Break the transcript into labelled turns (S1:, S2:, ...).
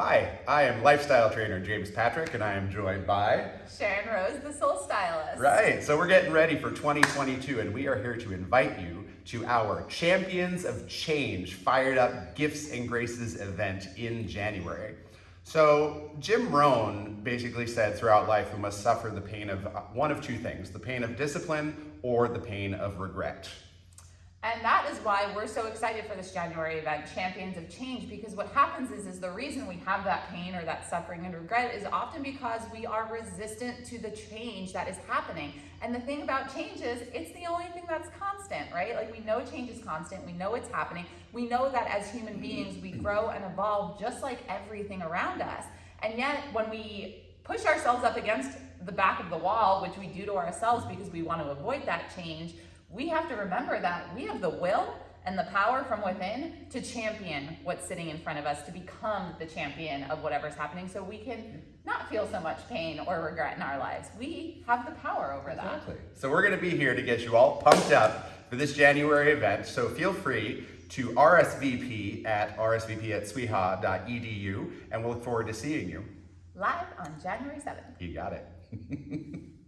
S1: Hi, I am lifestyle trainer James Patrick, and I am joined by
S2: Sharon Rose, the soul stylist.
S1: Right, so we're getting ready for 2022, and we are here to invite you to our Champions of Change Fired Up Gifts and Graces event in January. So, Jim Rohn basically said throughout life we must suffer the pain of one of two things the pain of discipline or the pain of regret.
S2: And that is why we're so excited for this January event, Champions of Change, because what happens is, is the reason we have that pain or that suffering and regret is often because we are resistant to the change that is happening. And the thing about change is, it's the only thing that's constant, right? Like we know change is constant, we know it's happening, we know that as human beings, we grow and evolve just like everything around us. And yet, when we push ourselves up against the back of the wall, which we do to ourselves because we want to avoid that change, we have to remember that we have the will and the power from within to champion what's sitting in front of us, to become the champion of whatever's happening so we can not feel so much pain or regret in our lives. We have the power over that.
S1: Exactly. So we're going to be here to get you all pumped up for this January event. So feel free to RSVP at rsvp at sweha.edu, and we'll look forward to seeing you.
S2: Live on January 7th.
S1: You got it.